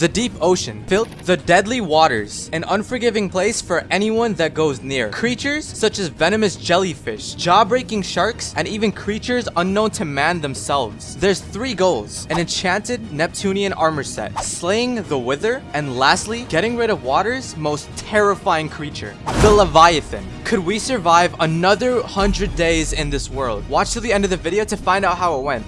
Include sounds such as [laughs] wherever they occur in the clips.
The deep ocean, filled the deadly waters, an unforgiving place for anyone that goes near. Creatures such as venomous jellyfish, jaw-breaking sharks, and even creatures unknown to man themselves. There's three goals, an enchanted Neptunian armor set, slaying the Wither, and lastly, getting rid of water's most terrifying creature, the Leviathan. Could we survive another 100 days in this world? Watch till the end of the video to find out how it went.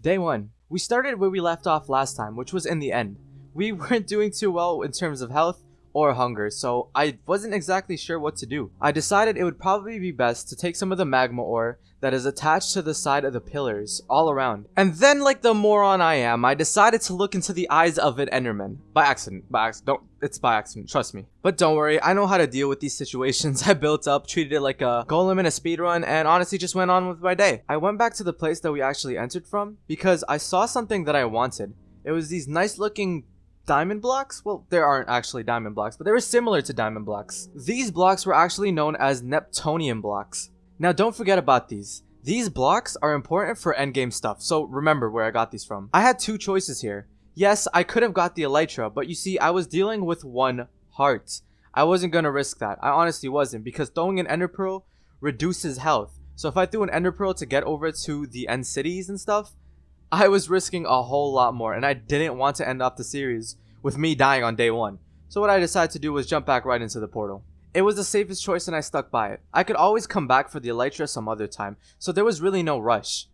Day 1. We started where we left off last time, which was in the end. We [laughs] weren't doing too well in terms of health or hunger, so I wasn't exactly sure what to do. I decided it would probably be best to take some of the magma ore that is attached to the side of the pillars all around. And then like the moron I am, I decided to look into the eyes of an Enderman. By accident, by accident, don't, it's by accident, trust me. But don't worry, I know how to deal with these situations. [laughs] I built up, treated it like a golem in a speedrun, and honestly just went on with my day. I went back to the place that we actually entered from because I saw something that I wanted. It was these nice looking diamond blocks? Well, there aren't actually diamond blocks, but they were similar to diamond blocks. These blocks were actually known as Neptunian blocks. Now don't forget about these. These blocks are important for endgame stuff, so remember where I got these from. I had two choices here. Yes, I could have got the Elytra, but you see, I was dealing with one heart. I wasn't gonna risk that. I honestly wasn't, because throwing an Ender Pearl reduces health. So if I threw an Ender Pearl to get over to the end cities and stuff, I was risking a whole lot more, and I didn't want to end off the series with me dying on day one. So what I decided to do was jump back right into the portal. It was the safest choice and I stuck by it. I could always come back for the Elytra some other time, so there was really no rush.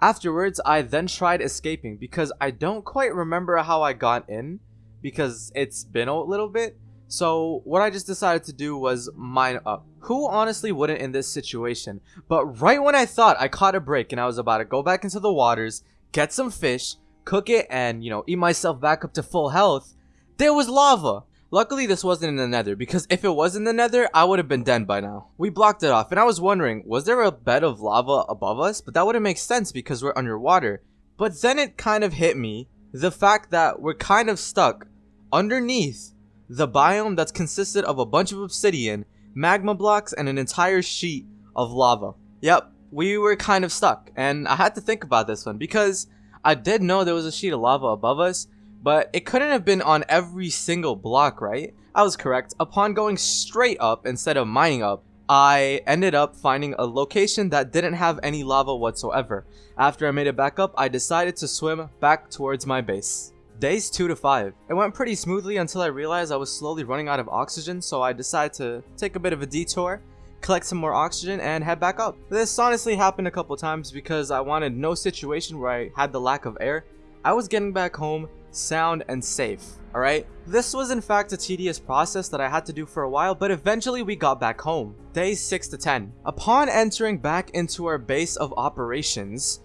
Afterwards, I then tried escaping because I don't quite remember how I got in because it's been a little bit. So what I just decided to do was mine up. Who honestly wouldn't in this situation? But right when I thought I caught a break and I was about to go back into the waters, get some fish, cook it, and, you know, eat myself back up to full health, there was lava. Luckily, this wasn't in the nether, because if it was in the nether, I would have been dead by now. We blocked it off, and I was wondering, was there a bed of lava above us? But that wouldn't make sense because we're underwater. But then it kind of hit me, the fact that we're kind of stuck underneath the biome that's consisted of a bunch of obsidian, magma blocks, and an entire sheet of lava. Yep, we were kind of stuck, and I had to think about this one because I did know there was a sheet of lava above us, but it couldn't have been on every single block, right? I was correct. Upon going straight up instead of mining up, I ended up finding a location that didn't have any lava whatsoever. After I made it back up, I decided to swim back towards my base. Days 2 to 5. It went pretty smoothly until I realized I was slowly running out of oxygen, so I decided to take a bit of a detour collect some more oxygen, and head back up. This honestly happened a couple times because I wanted no situation where I had the lack of air. I was getting back home sound and safe, alright? This was in fact a tedious process that I had to do for a while, but eventually we got back home. Days 6 to 10. Upon entering back into our base of operations,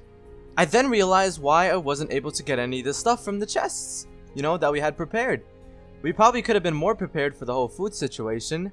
I then realized why I wasn't able to get any of the stuff from the chests, you know, that we had prepared. We probably could have been more prepared for the whole food situation,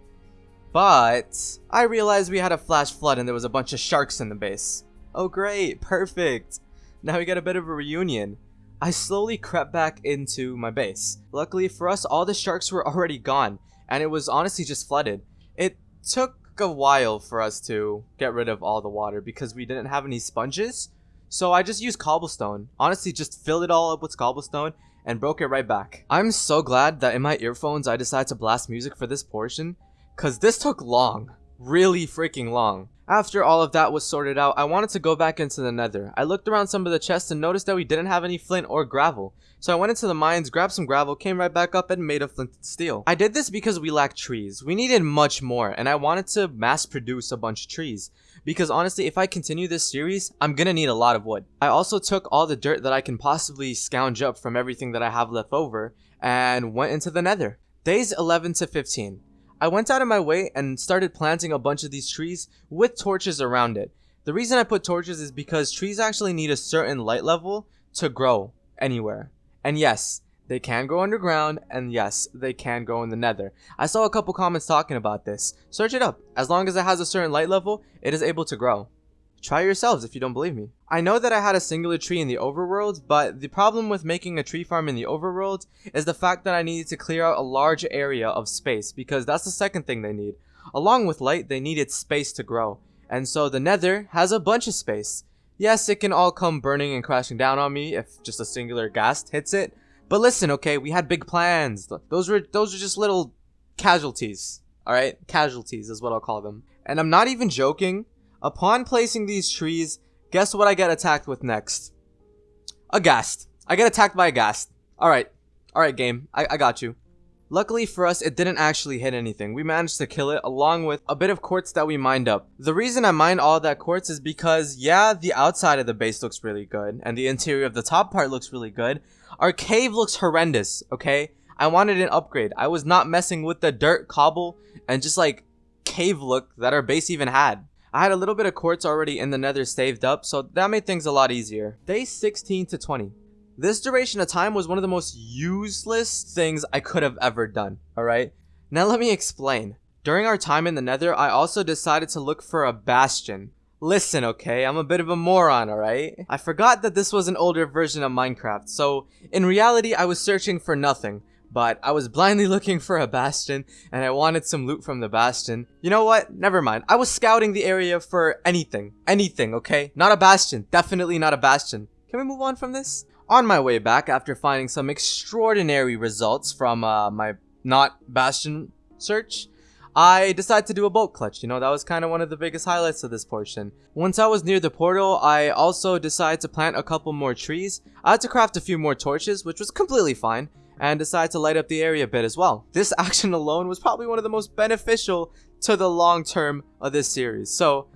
but I realized we had a flash flood and there was a bunch of sharks in the base. Oh great, perfect. Now we get a bit of a reunion. I slowly crept back into my base. Luckily for us, all the sharks were already gone, and it was honestly just flooded. It took a while for us to get rid of all the water because we didn't have any sponges. So I just used cobblestone. Honestly, just filled it all up with cobblestone and broke it right back. I'm so glad that in my earphones I decided to blast music for this portion because this took long. Really freaking long. After all of that was sorted out, I wanted to go back into the nether. I looked around some of the chests and noticed that we didn't have any flint or gravel. So I went into the mines, grabbed some gravel, came right back up and made a flint and steel. I did this because we lacked trees. We needed much more and I wanted to mass produce a bunch of trees. Because honestly, if I continue this series, I'm gonna need a lot of wood. I also took all the dirt that I can possibly scrounge up from everything that I have left over and went into the nether. Days 11 to 15. I went out of my way and started planting a bunch of these trees with torches around it. The reason I put torches is because trees actually need a certain light level to grow anywhere. And yes, they can grow underground, and yes, they can go in the nether. I saw a couple comments talking about this. Search it up. As long as it has a certain light level, it is able to grow. Try yourselves if you don't believe me. I know that I had a singular tree in the overworld, but the problem with making a tree farm in the overworld is the fact that I needed to clear out a large area of space, because that's the second thing they need. Along with light, they needed space to grow. And so the nether has a bunch of space. Yes, it can all come burning and crashing down on me if just a singular ghast hits it. But listen, okay, we had big plans. Those were those were just little casualties. Alright? Casualties is what I'll call them. And I'm not even joking. Upon placing these trees, guess what I get attacked with next? A ghast. I get attacked by a ghast. Alright. Alright, game. I, I got you. Luckily for us, it didn't actually hit anything. We managed to kill it along with a bit of quartz that we mined up. The reason I mined all that quartz is because, yeah, the outside of the base looks really good, and the interior of the top part looks really good. Our cave looks horrendous, okay? I wanted an upgrade. I was not messing with the dirt, cobble, and just like cave look that our base even had. I had a little bit of quartz already in the nether saved up, so that made things a lot easier. Day 16 to 20. This duration of time was one of the most useless things I could have ever done, alright? Now let me explain. During our time in the nether, I also decided to look for a bastion. Listen, okay, I'm a bit of a moron, alright? I forgot that this was an older version of Minecraft, so in reality I was searching for nothing. But I was blindly [laughs] looking for a bastion, and I wanted some loot from the bastion. You know what? Never mind. I was scouting the area for anything. Anything, okay? Not a bastion. Definitely not a bastion. Can we move on from this? On my way back, after finding some extraordinary results from uh, my not Bastion search, I decided to do a boat clutch. You know, that was kind of one of the biggest highlights of this portion. Once I was near the portal, I also decided to plant a couple more trees. I had to craft a few more torches, which was completely fine, and decided to light up the area a bit as well. This [laughs] action alone was probably one of the most beneficial to the long term of this series. So,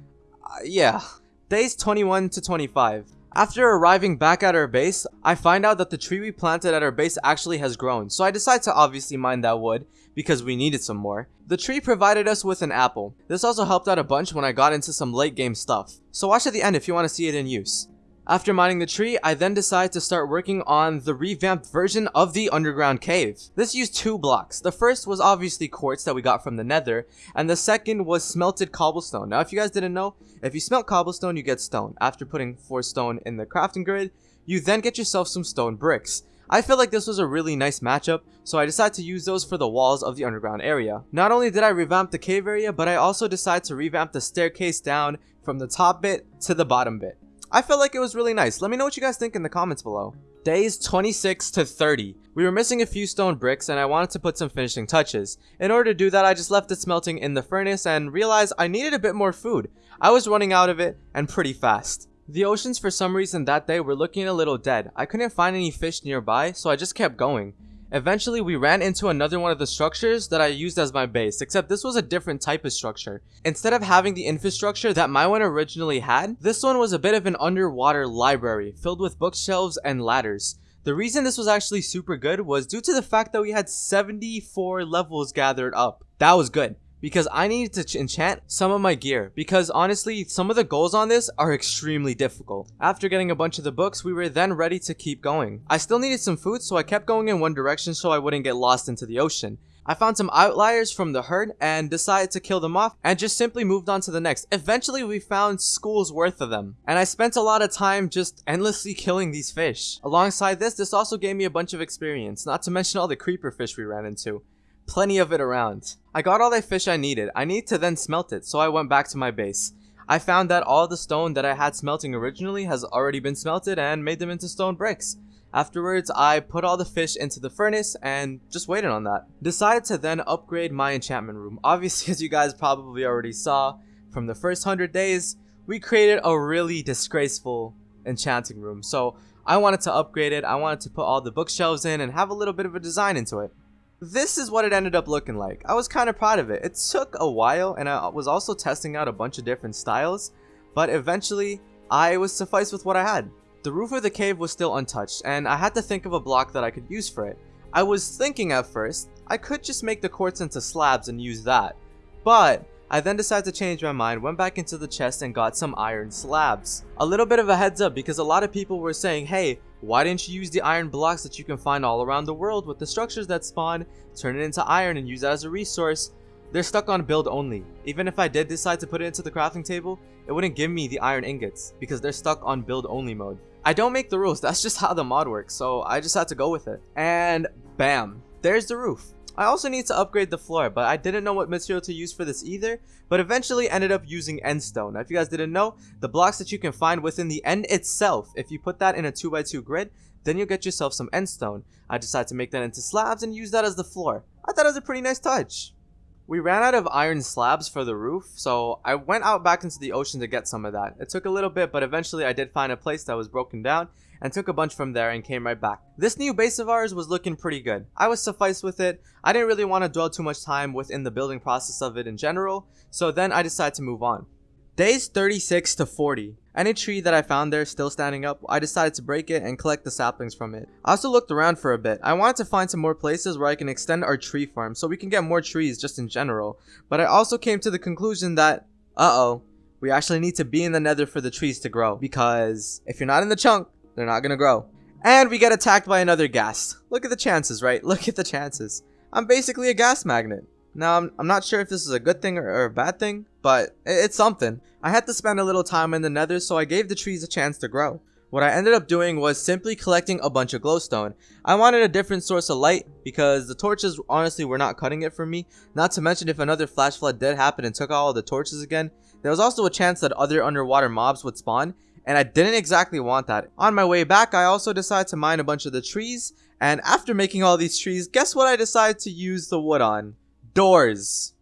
uh, yeah. Days 21 to 25. After arriving back at our base, I find out that the tree we planted at our base actually has grown, so I decide to obviously mine that wood, because we needed some more. The tree provided us with an apple. This also helped out a bunch when I got into some late game stuff, so watch at the end if you want to see it in use. After mining the tree, I then decided to start working on the revamped version of the underground cave. This used two blocks. The first was obviously quartz that we got from the nether, and the second was smelted cobblestone. Now if you guys didn't know, if you smelt cobblestone, you get stone. After putting 4 stone in the crafting grid, you then get yourself some stone bricks. I feel like this was a really nice matchup, so I decided to use those for the walls of the underground area. Not only did I revamp the cave area, but I also decided to revamp the staircase down from the top bit to the bottom bit. I felt like it was really nice. Let me know what you guys think in the comments below. Days 26 to 30. We were missing a few stone bricks and I wanted to put some finishing touches. In order to do that, I just left it smelting in the furnace and realized I needed a bit more food. I was running out of it and pretty fast. The oceans for some reason that day were looking a little dead. I couldn't find any fish nearby, so I just kept going. Eventually, we ran into another one of the structures that I used as my base, except this was a different type of structure. Instead of having the infrastructure that my one originally had, this one was a bit of an underwater library, filled with bookshelves and ladders. The reason this was actually super good was due to the fact that we had 74 levels gathered up. That was good because I needed to enchant some of my gear because honestly some of the goals on this are extremely difficult. After getting a bunch of the books we were then ready to keep going. I still needed some food so I kept going in one direction so I wouldn't get lost into the ocean. I found some outliers from the herd and decided to kill them off and just simply moved on to the next. Eventually we found schools worth of them and I spent a lot of time just endlessly killing these fish. Alongside this, this also gave me a bunch of experience, not to mention all the creeper fish we ran into plenty of it around. I got all the fish I needed. I need to then smelt it, so I went back to my base. I found that all the stone that I had smelting originally has already been smelted and made them into stone bricks. Afterwards, I put all the fish into the furnace and just waited on that. Decided to then upgrade my enchantment room. [laughs] Obviously, as you guys probably already saw, from the first 100 days, we created a really disgraceful enchanting room. So I wanted to upgrade it, I wanted to put all the bookshelves in and have a little bit of a design into it this is what it ended up looking like. I was kind of proud of it. It took a while and I was also testing out a bunch of different styles, but eventually I was sufficed with what I had. The roof of the cave was still untouched and I had to think of a block that I could use for it. I was thinking at first, I could just make the quartz into slabs and use that, but I then decided to change my mind, went back into the chest and got some iron slabs. A little bit of a heads up because a lot of people were saying, hey, why didn't you use the iron blocks that you can find all around the world with the structures that spawn, turn it into iron and use that as a resource? They're stuck on build only. Even if I did decide to put it into the crafting table, it wouldn't give me the iron ingots because they're stuck on build only mode. I don't make the rules, [laughs] that's just how the mod works, so I just had to go with it. And bam, there's the roof. I also need to upgrade the floor, but I didn't know what material to use for this either, but eventually ended up using endstone. Now, if you guys didn't know, the blocks that you can find within the end itself, if you put that in a 2x2 grid, then you'll get yourself some end stone. I decided to make that into slabs and use that as the floor. I thought it was a pretty nice touch. We ran out of iron slabs for the roof, so I went out back into the ocean to get some of that. It took a little bit, but eventually I did find a place that was broken down and took a bunch from there and came right back. This new base of ours was looking pretty good. I was sufficed with it. I didn't really want to dwell too much time within the building process of it in general, so then I decided to move on. Days 36 to 40. Any tree that I found there still standing up, I decided to break it and collect the saplings from it. I also looked around for a bit. I wanted to find some more places where I can extend our tree farm so we can get more trees just in general. But I also came to the conclusion that, uh-oh, we actually need to be in the nether for the trees to grow. Because if you're not in the chunk, they're not gonna grow. And we get attacked by another ghast. Look at the chances, right? [laughs] Look at the chances. I'm basically a ghast magnet. Now, I'm, I'm not sure if this is a good thing or, or a bad thing, but it's something. I had to spend a little time in the nether, so I gave the trees a chance to grow. What I ended up doing was simply collecting a bunch of glowstone. I wanted a different source of light because the torches honestly were not cutting it for me. Not to mention if another flash flood did happen and took all the torches again, there was also a chance that other underwater mobs would spawn and I didn't exactly want that. On my way back, I also decided to mine a bunch of the trees and after making all these trees, guess what I decided to use the wood on? doors.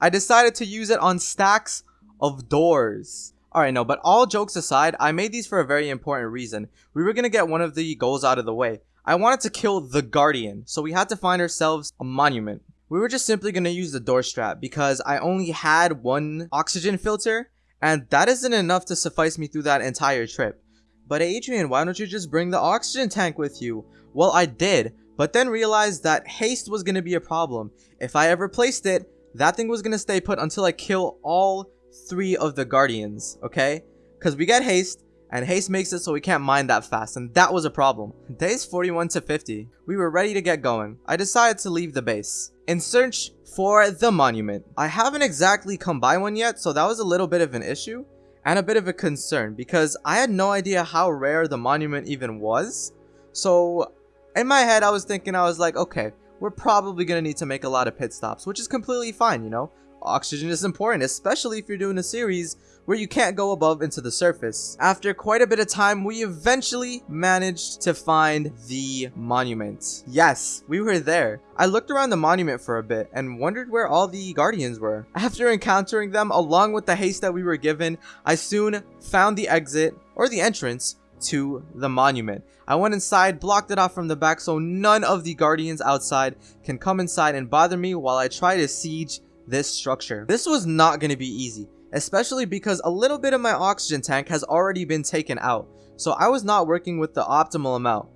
I decided to use it on stacks of doors. Alright, no, but all jokes aside, I made these for a very important reason. We were going to get one of the goals out of the way. I wanted to kill the Guardian, so we had to find ourselves a monument. We were just simply going to use the door strap because I only had one oxygen filter, and that isn't enough to suffice me through that entire trip. But Adrian, why don't you just bring the oxygen tank with you? Well, I did, but then realized that haste was going to be a problem. If I ever placed it, that thing was going to stay put until I kill all three of the guardians, okay? Because we get haste, and haste makes it so we can't mine that fast, and that was a problem. [laughs] Days 41 to 50, we were ready to get going. I decided to leave the base. In search for the monument. I haven't exactly come by one yet, so that was a little bit of an issue and a bit of a concern because I had no idea how rare the monument even was. So in my head, I was thinking, I was like, okay, we're probably going to need to make a lot of pit stops, which is completely fine, you know? Oxygen is important, especially if you're doing a series where you can't go above into the surface. After quite a bit of time, we eventually managed to find the monument. Yes, we were there. I looked around the monument for a bit and wondered where all the guardians were. After encountering them, along with the haste that we were given, I soon found the exit, or the entrance, to the monument. I went inside, blocked it off from the back so none of the guardians outside can come inside and bother me while I try to siege this structure. This was not going to be easy, especially because a little bit of my oxygen tank has already been taken out, so I was not working with the optimal amount.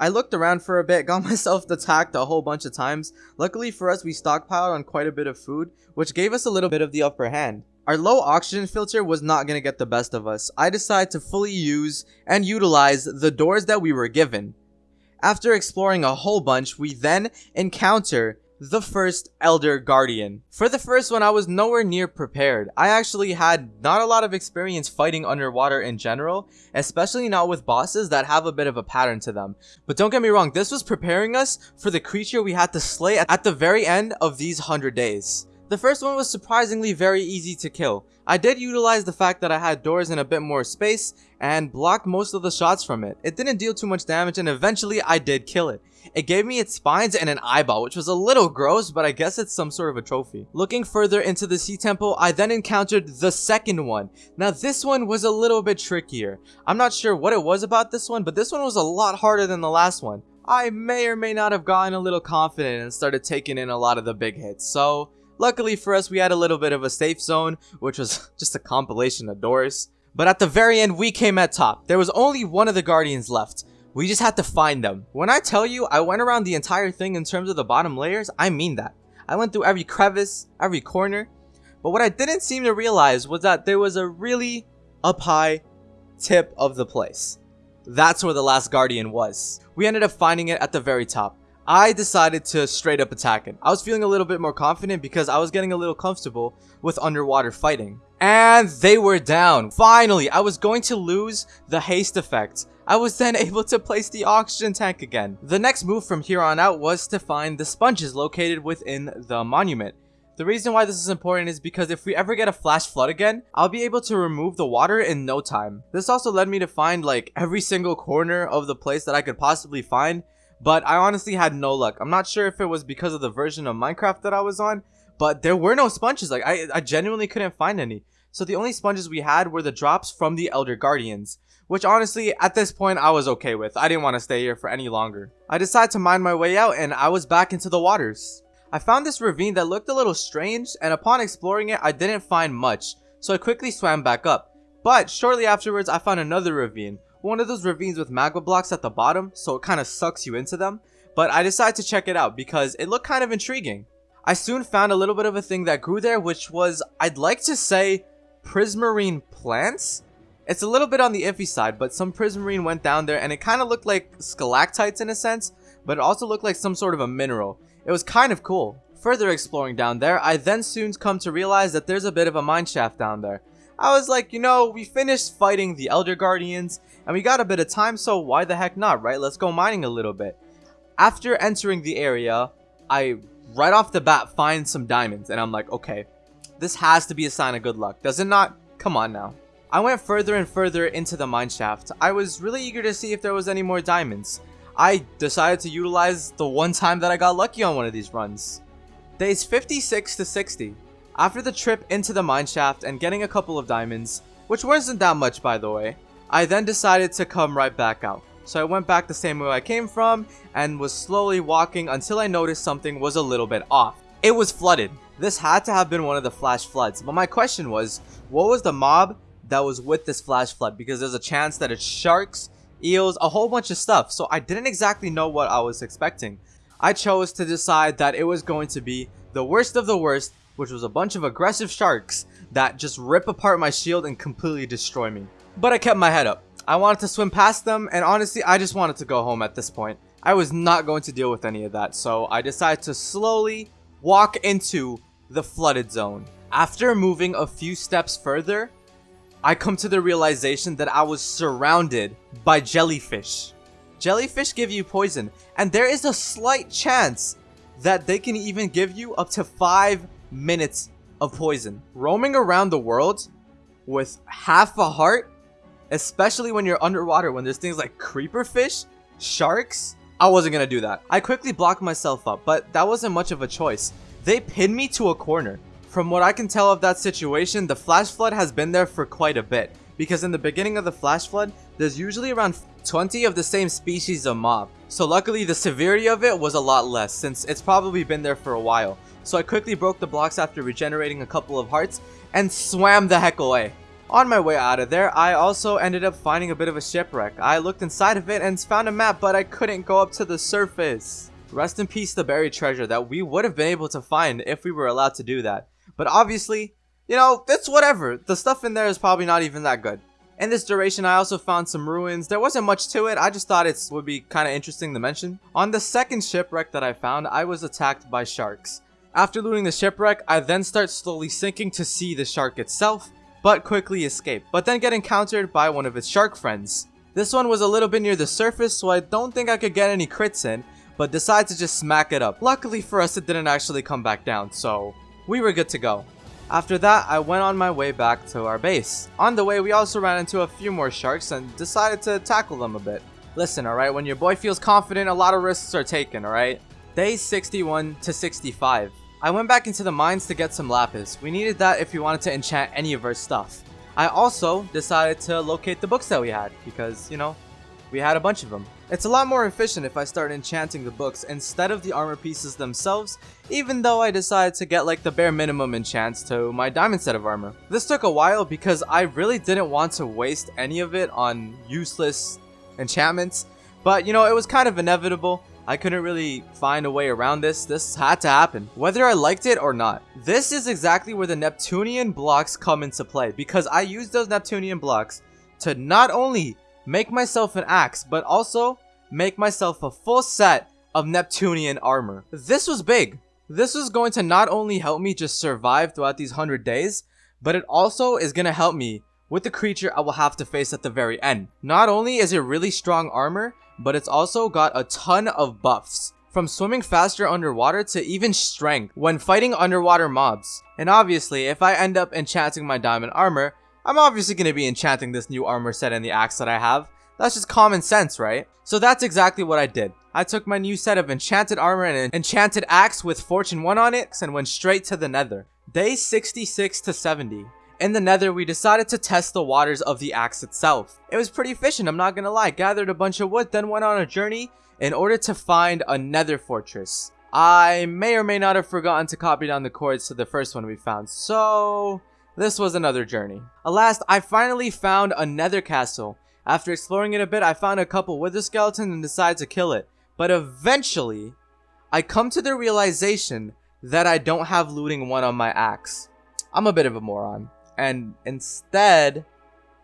I looked around for a bit, [laughs] got myself attacked a whole bunch of times. Luckily for us, we stockpiled on quite a bit of food, which gave us a little bit of the upper hand. Our low oxygen filter was not going to get the best of us. I decided to fully use and utilize the doors that we were given. After exploring a whole bunch, we then encounter the first Elder Guardian. For the first one, I was nowhere near prepared. I actually had not a lot of experience fighting underwater in general, especially not with bosses that have a bit of a pattern to them. But don't get me wrong, this was preparing us for the creature we had to slay at the very end of these 100 days. The first one was surprisingly very easy to kill. I did utilize the fact that I had doors and a bit more space and blocked most of the shots from it. It didn't deal too much damage and eventually I did kill it. It gave me its spines and an eyeball, which was a little gross, but I guess it's some sort of a trophy. Looking further into the sea temple, I then encountered the second one. Now this one was a little bit trickier. I'm not sure what it was about this one, but this one was a lot harder than the last one. I may or may not have gotten a little confident and started taking in a lot of the big hits, so Luckily for us, we had a little bit of a safe zone, which was [laughs] just a compilation of doors. But at the very end, we came at top. There was only one of the Guardians left. We just had to find them. When I tell you I went around the entire thing in terms of the bottom layers, I mean that. I went through every crevice, every corner. But what I didn't seem to realize was that there was a really up high tip of the place. That's where the last Guardian was. We ended up finding it at the very top. I decided to straight up attack it. I was feeling a little bit more confident because I was getting a little comfortable with underwater fighting. And they were down. Finally, I was going to lose the haste effect. I was then [laughs] able to place the oxygen tank again. The next move from here on out was to find the sponges located within the monument. The reason why this is important is because if we ever get a flash flood again, I'll be able to remove the water in no time. This also led me to find like every single corner of the place that I could possibly find, but I honestly had no luck. I'm not sure if it was because of the version of Minecraft that I was on, but there were no sponges. Like I, I genuinely couldn't find any. So the only sponges we had were the drops from the Elder Guardians, which honestly, at this point, I was okay with. I didn't want to stay here for any longer. I decided to mine my way out and I was back into the waters. I found this ravine that looked a little strange and upon exploring it I didn't find much so I quickly swam back up. But shortly afterwards I found another ravine, one of those ravines with magma blocks at the bottom so it kind of sucks you into them. But I decided to check it out because it looked kind of intriguing. I soon found a little bit of a thing that grew there which was, I'd like to say, prismarine plants? It's a little bit on the iffy side, but some prismarine went down there and it kind of looked like stalactites in a sense, but it also looked like some sort of a mineral. It was kind of cool. Further exploring down there, I then soon come to realize that there's a bit of a mine shaft down there. I was like, you know, we finished fighting the Elder Guardians, and we got a bit of time, so why the heck not, right? Let's go mining a little bit. After entering the area, I, right off the bat, find some diamonds, and I'm like, okay, this has to be a sign of good luck, does it not? Come on now. I went further and further into the mine shaft. I was really eager to see if there was any more diamonds. I decided to utilize the one time that I got lucky on one of these runs. Days 56 to 60. After the trip into the mineshaft and getting a couple of diamonds, which wasn't that much by the way, I then decided to come right back out. So I went back the same way I came from and was slowly walking until I noticed something was a little bit off. It was flooded. This had to have been one of the flash floods, but my question was, what was the mob that was with this flash flood? Because there's a chance that it's sharks, eels, a whole bunch of stuff. So I didn't exactly know what I was expecting. I chose to decide that it was going to be the worst of the worst, which was a bunch of aggressive sharks that just rip apart my shield and completely destroy me. But I kept my head up. I wanted to swim past them, and honestly, I just wanted to go home at this point. I was not going to deal with any of that, so I decided to slowly walk into the flooded zone. After moving a few steps further, I come to the realization that I was surrounded by jellyfish. Jellyfish give you poison, and there is a slight chance that they can even give you up to 5 minutes of poison. Roaming around the world with half a heart, especially when you're underwater, when there's things like creeper fish, sharks, I wasn't gonna do that. I quickly blocked myself up, but that wasn't much of a choice. They pinned me to a corner. From what I can tell of that situation, the flash flood has been there for quite a bit. Because in the beginning of the flash flood, there's usually around 20 of the same species of mob. So luckily the severity of it was a lot less since it's probably been there for a while. So I quickly broke the blocks after regenerating a couple of hearts and swam the heck away. On my way out of there, I also ended up finding a bit of a shipwreck. I looked inside of it and found a map, but I couldn't go up to the surface. Rest in peace the buried treasure that we would have been able to find if we were allowed to do that. But obviously, you know, it's whatever. The stuff in there is probably not even that good. In this duration, I also found some ruins. There wasn't much to it. I just thought it would be kind of interesting to mention. On the second shipwreck that I found, I was attacked by sharks. After looting the shipwreck, I then start slowly sinking to see the shark itself, but quickly escape, but then get encountered by one of its shark friends. This one was a little bit near the surface, so I don't think I could get any crits in, but decided to just smack it up. Luckily for us, it didn't actually come back down, so we were good to go. After that, I went on my way back to our base. On the way, we also ran into a few more sharks and decided to tackle them a bit. Listen, alright, when your boy feels confident, a lot of risks are taken, alright? Day 61 to 65. I went back into the mines to get some lapis. We needed that if we wanted to enchant any of our stuff. I also decided to locate the books that we had because, you know, we had a bunch of them. It's a lot more efficient if I start enchanting the books instead of the armor pieces themselves, even though I decided to get like the bare minimum enchants to my diamond set of armor. This took a while because I really didn't want to waste any of it on useless enchantments, but you know, it was kind of inevitable. I couldn't really find a way around this. This had to happen, whether I liked it or not. This is exactly where the Neptunian blocks come into play because I used those Neptunian blocks to not only make myself an axe, but also make myself a full set of Neptunian armor. This was big. This was going to not only help me just survive throughout these 100 days, but it also is gonna help me with the creature I will have to face at the very end. Not only is it really strong armor, but it's also got a ton of buffs. From swimming faster underwater to even strength when fighting underwater mobs. And obviously, if I end up enchanting my diamond armor, I'm obviously going to be enchanting this new armor set and the axe that I have. That's just common sense, right? So that's exactly what I did. I took my new set of enchanted armor and an enchanted axe with fortune 1 on it and went straight to the nether. Day 66 to 70. In the nether, we decided to test the waters of the axe itself. It was pretty efficient, I'm not gonna lie. Gathered a bunch of wood, then went on a journey in order to find a nether fortress. I may or may not have forgotten to copy down the coords to the first one we found, so this was another journey. Alas, I finally found a nether castle. After exploring it a bit, I found a couple wither skeletons and decided to kill it. But eventually, I come to the realization that I don't have looting 1 on my axe. I'm a bit of a moron. And instead,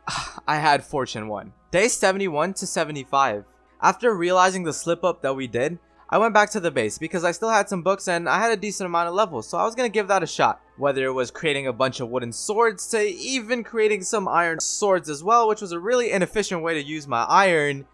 [sighs] I had fortune 1. Day 71 to 75. After realizing the slip up that we did, I went back to the base because I still had some books and I had a decent amount of levels, so I was to give that a shot. Whether it was creating a bunch of wooden swords to even creating some iron swords as well, which was a really inefficient way to use my iron,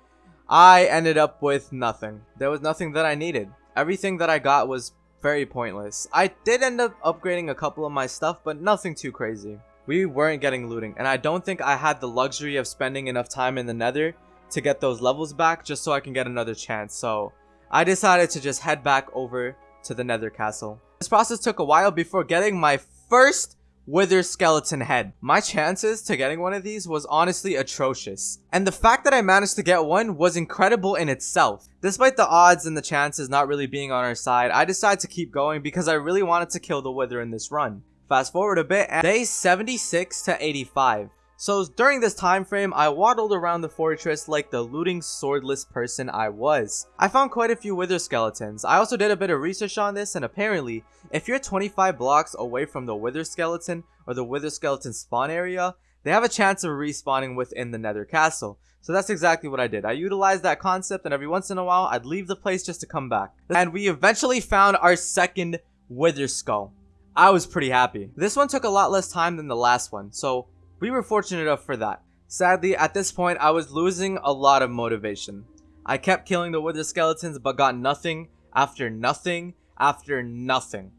I ended up with nothing. There was nothing that I needed. Everything that I got was very pointless. I did end up upgrading a couple of my stuff, but nothing too crazy. We weren't getting looting, and I don't think I had the luxury of spending enough time in the nether to get those levels back just so I can get another chance, so I decided to just head back over to the nether castle. This process took a while before getting my first wither skeleton head. My chances to getting one of these was honestly atrocious. And the fact that I managed to get one was incredible in itself. Despite the odds and the chances not really being on our side, I decided to keep going because I really wanted to kill the wither in this run. Fast forward a bit, and day 76 to 85. So during this time frame, I waddled around the fortress like the looting swordless person I was. I found quite a few wither skeletons. I also did a bit of research on this and apparently, if you're 25 blocks away from the wither skeleton or the wither skeleton spawn area, they have a chance of respawning within the nether castle. So that's exactly what I did. I utilized that concept and every once in a while, I'd leave the place just to come back. And we eventually found our second wither skull. I was pretty happy. This one took a lot less time than the last one, so we were fortunate enough for that. Sadly, at this point, I was losing a lot of motivation. I kept killing the wither skeletons but got nothing after nothing after nothing.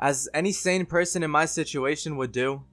As any sane person in my situation would do,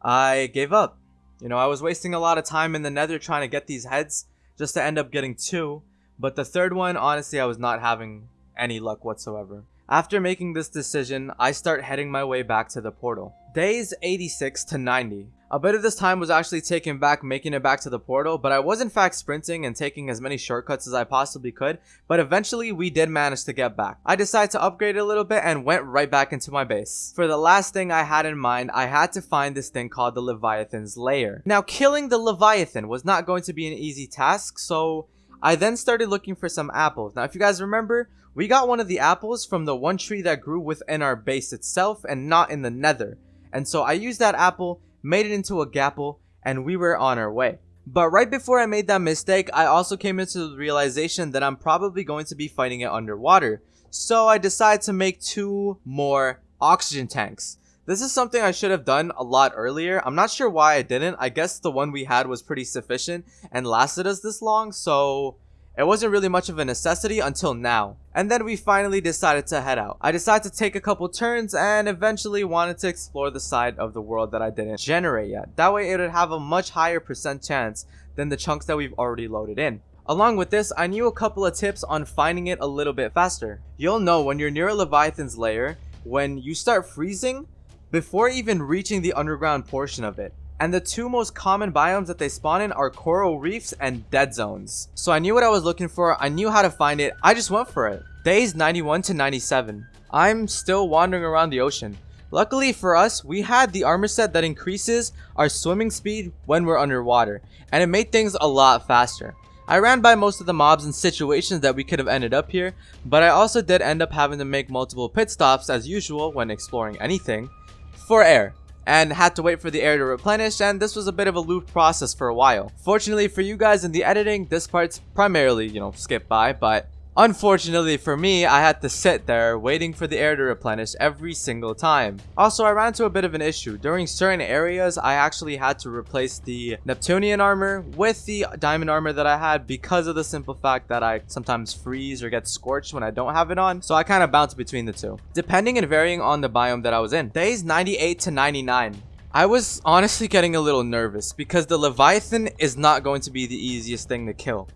I gave up. You know, I was wasting a lot of time in the nether trying to get these heads just to end up getting two, but the third one, honestly, I was not having any luck whatsoever. After making this decision, I start heading my way back to the portal. Days 86 to 90. A bit of this time was actually taken back making it back to the portal, but I was in fact sprinting and taking as many shortcuts as I possibly could, but eventually we did manage to get back. I decided to upgrade a little bit and went right back into my base. For the last thing I had in mind, I had to find this thing called the Leviathan's Lair. Now killing the Leviathan was not going to be an easy task, so I then started looking for some apples. Now if you guys remember, we got one of the apples from the one tree that grew within our base itself and not in the nether. And so I used that apple made it into a gapple, and we were on our way. But right before I made that mistake, I also came into the realization that I'm probably going to be fighting it underwater. So I decided to make two more oxygen tanks. This is something I should have done a lot earlier. I'm not sure why I didn't. I guess the one we had was pretty sufficient and lasted us this long, so it wasn't really much of a necessity until now. And then we finally decided to head out. I decided to take a couple turns and eventually wanted to explore the side of the world that I didn't generate yet. That way it would have a much higher percent chance than the chunks that we've already loaded in. Along with this, I knew a couple of tips on finding it a little bit faster. You'll know when you're near a Leviathan's lair, when you start freezing, before even reaching the underground portion of it. And the two most common biomes that they spawn in are coral reefs and dead zones. So I knew what I was looking for, I knew how to find it, I just went for it. Days 91 to 97. I'm still wandering around the ocean. Luckily for us, we had the armor set that increases our swimming speed when we're underwater, and it made things a lot faster. I ran by most of the mobs and situations that we could have ended up here, but I also did end up having to make multiple pit stops as usual when exploring anything, for air and had to wait for the air to replenish and this was a bit of a loop process for a while. Fortunately for you guys in the editing, this part's primarily, you know, skipped by, but Unfortunately for me, I had to sit there waiting for the air to replenish every single time. Also, I ran into a bit of an issue. During certain areas, I actually had to replace the Neptunian armor with the diamond armor that I had because of the simple fact that I sometimes freeze or get scorched when I don't have it on. So I kind of bounce between the two, depending and varying on the biome that I was in. Days 98 to 99. I was honestly getting a little nervous because the Leviathan is not going to be the easiest thing to kill.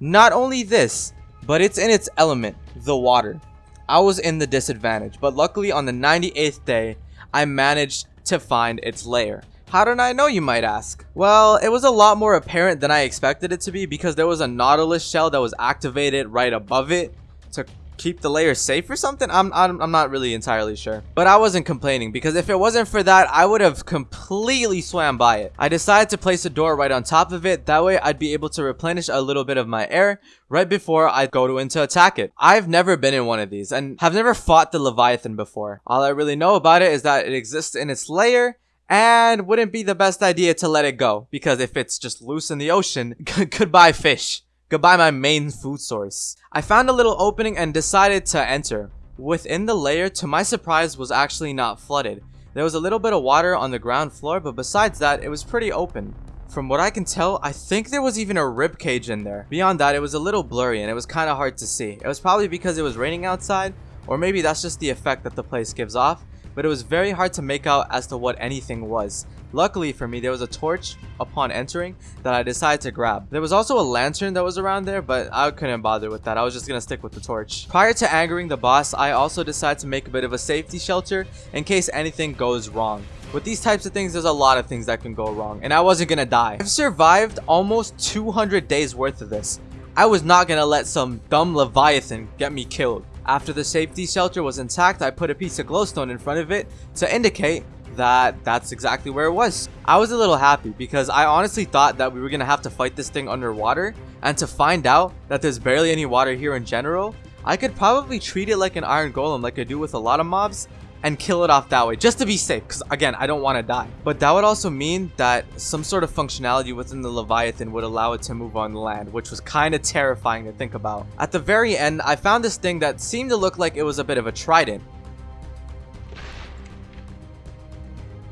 Not only this, but it's in its element, the water. I was in the disadvantage, but luckily on the 98th day, I managed to find its lair. How did I know you might ask? Well, it was a lot more apparent than I expected it to be because there was a Nautilus shell that was activated right above it to keep the lair safe or something? I'm, I'm, I'm not really entirely sure. But I wasn't complaining because if it wasn't for that, I would have completely swam by it. I decided to place a door right on top of it. That way I'd be able to replenish a little bit of my air right before I go to into attack it. I've never been in one of these and have never fought the Leviathan before. All I really know about it is that it exists in its lair and wouldn't be the best idea to let it go because if it's just loose in the ocean, [laughs] goodbye fish. Goodbye my main food source. I found a little opening and decided to enter. Within the layer, to my surprise, was actually not flooded. There was a little bit of water on the ground floor, but besides that, it was pretty open. From what I can tell, I think there was even a rib cage in there. Beyond that, it was a little blurry and it was kind of hard to see. It was probably because it was raining outside, or maybe that's just the effect that the place gives off, but it was very hard to make out as to what anything was. Luckily for me, there was a torch upon entering that I decided to grab. There was also a lantern that was around there, but I couldn't bother with that. I was just gonna stick with the torch. Prior to angering the boss, I also decided to make a bit of a safety shelter in case anything goes wrong. With these types of things, there's a lot of things that can go wrong, and I wasn't gonna die. I've survived almost 200 days worth of this. I was not gonna let some dumb Leviathan get me killed. After the safety shelter was intact, I put a piece of glowstone in front of it to indicate that that's exactly where it was. I was a little happy because I honestly thought that we were going to have to fight this thing underwater and to find out that there's barely any water here in general, I could probably treat it like an iron golem like I do with a lot of mobs and kill it off that way just to be safe because again I don't want to die. But that would also mean that some sort of functionality within the Leviathan would allow it to move on land which was kind of terrifying to think about. At the very end I found this thing that seemed to look like it was a bit of a trident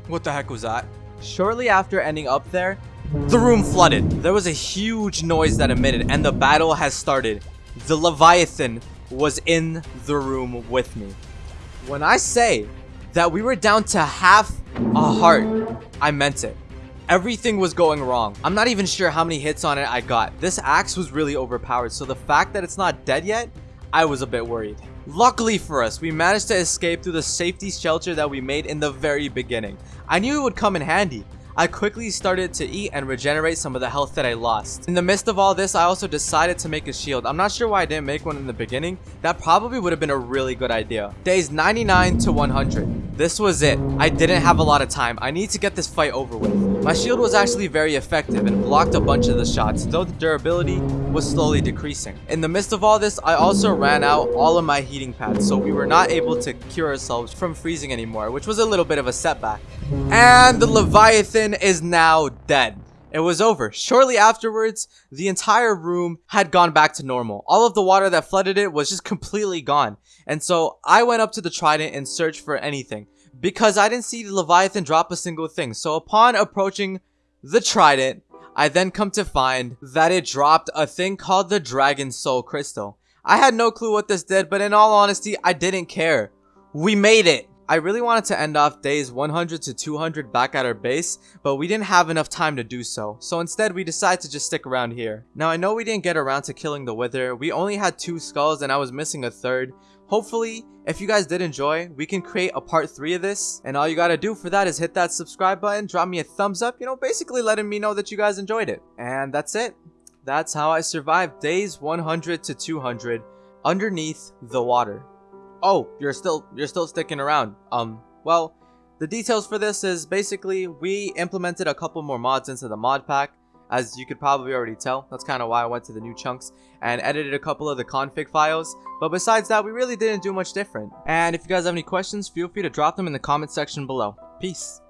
What the heck was that? Shortly after ending up there, the room flooded. There was a huge noise that emitted and the battle has started. The Leviathan was in the room with me. When I say that we were down to half a heart, I meant it. Everything was going wrong. I'm not even sure how many hits on it I got. This axe was really overpowered, so the fact that it's not dead yet, I was a bit worried. Luckily for us, we managed to escape through the safety shelter that we made in the very beginning. I knew it would come in handy. I quickly started to eat and regenerate some of the health that I lost. In the midst of all this, I also decided to make a shield. I'm not sure why I didn't make one in the beginning. That probably would have been a really good idea. Days 99 to 100. This was it. I didn't have a lot of time. I need to get this fight over with. My shield was actually very effective and blocked a bunch of the shots, though the durability was slowly decreasing. In the midst of all this, I also ran out all of my heating pads, so we were not able to cure ourselves from freezing anymore, which was a little bit of a setback. And the Leviathan is now dead. It was over. Shortly afterwards, the entire room had gone back to normal. All of the water that flooded it was just completely gone. And so I went up to the trident and searched for anything because I didn't see the Leviathan drop a single thing. So upon approaching the trident, I then come to find that it dropped a thing called the Dragon Soul Crystal. I had no clue what this did, but in all honesty, I didn't care. We made it! I really wanted to end off days 100 to 200 back at our base, but we didn't have enough time to do so, so instead we decided to just stick around here. Now I know we didn't get around to killing the Wither, we only had two skulls and I was missing a third. Hopefully, if you guys did enjoy, we can create a part 3 of this, and all you gotta do for that is hit that subscribe button, drop me a thumbs up, you know, basically letting me know that you guys enjoyed it. And that's it. That's how I survived days 100 to 200 underneath the water. Oh, you're still you're still sticking around. Um, well, the details for this is basically we implemented a couple more mods into the mod pack. As you could probably already tell, that's kind of why I went to the new chunks and edited a couple of the config files. But besides that, we really didn't do much different. And if you guys have any questions, feel free to drop them in the comment section below. Peace.